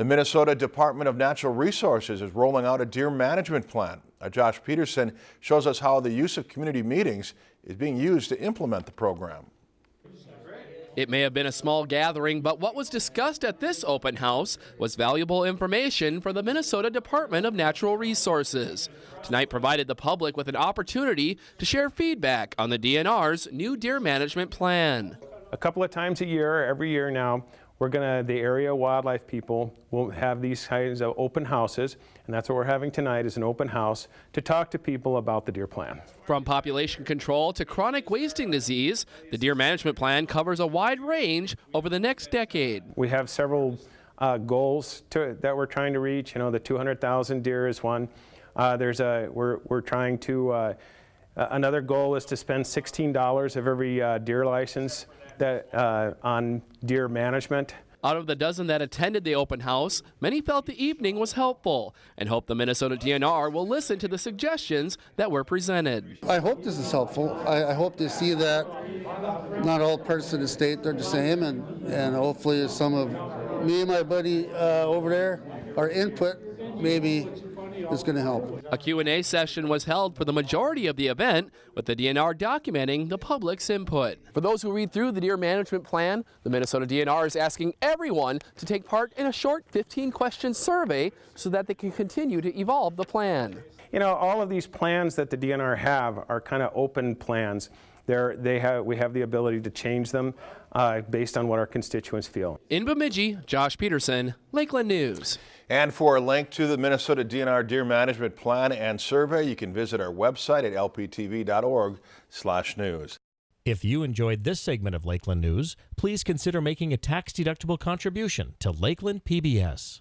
The Minnesota Department of Natural Resources is rolling out a deer management plan. Uh, Josh Peterson shows us how the use of community meetings is being used to implement the program. It may have been a small gathering, but what was discussed at this open house was valuable information for the Minnesota Department of Natural Resources. Tonight provided the public with an opportunity to share feedback on the DNR's new deer management plan. A couple of times a year, every year now, we're gonna, the area wildlife people will have these kinds of open houses, and that's what we're having tonight is an open house to talk to people about the deer plan. From population control to chronic wasting disease, the deer management plan covers a wide range over the next decade. We have several uh, goals to, that we're trying to reach. You know, the 200,000 deer is one. Uh, there's a, we're, we're trying to, uh, another goal is to spend $16 of every uh, deer license that, uh, on deer management. Out of the dozen that attended the open house, many felt the evening was helpful and hope the Minnesota DNR will listen to the suggestions that were presented. I hope this is helpful. I, I hope to see that not all parts of the state are the same, and, and hopefully some of me and my buddy uh, over there, our input maybe is going to help. A Q&A session was held for the majority of the event, with the DNR documenting the public's input. For those who read through the deer management plan, the Minnesota DNR is asking everyone to take part in a short 15-question survey so that they can continue to evolve the plan. You know, all of these plans that the DNR have are kind of open plans. They're, they have, we have the ability to change them uh, based on what our constituents feel. In Bemidji, Josh Peterson, Lakeland News. And for a link to the Minnesota DNR Deer Management Plan and Survey, you can visit our website at lptv.org/news. If you enjoyed this segment of Lakeland News, please consider making a tax-deductible contribution to Lakeland PBS.